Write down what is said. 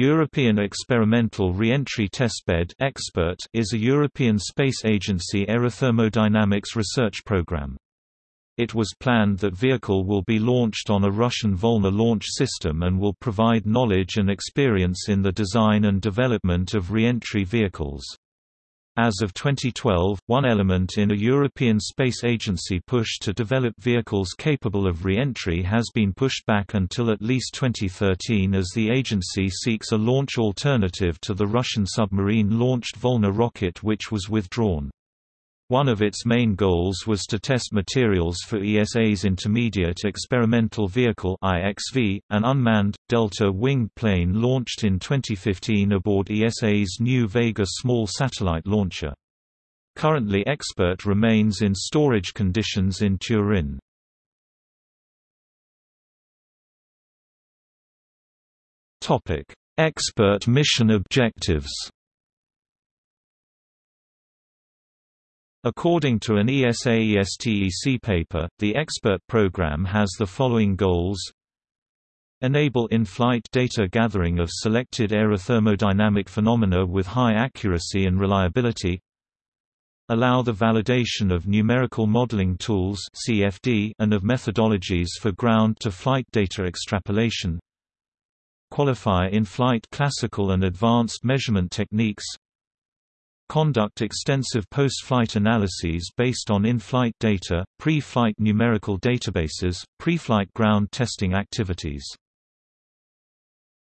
European Experimental Reentry Testbed Expert is a European Space Agency aerothermodynamics research program. It was planned that vehicle will be launched on a Russian Volna launch system and will provide knowledge and experience in the design and development of reentry vehicles. As of 2012, one element in a European Space Agency push to develop vehicles capable of re-entry has been pushed back until at least 2013 as the agency seeks a launch alternative to the Russian submarine-launched Volna rocket which was withdrawn. One of its main goals was to test materials for ESA's Intermediate Experimental Vehicle (IXV), an unmanned, delta-winged plane launched in 2015 aboard ESA's new Vega small satellite launcher. Currently Expert remains in storage conditions in Turin. Expert mission objectives According to an ESA-ESTEC paper, the expert program has the following goals. Enable in-flight data gathering of selected aerothermodynamic phenomena with high accuracy and reliability. Allow the validation of numerical modeling tools CFD and of methodologies for ground-to-flight data extrapolation. Qualify in-flight classical and advanced measurement techniques conduct extensive post-flight analyses based on in-flight data, pre-flight numerical databases, pre-flight ground testing activities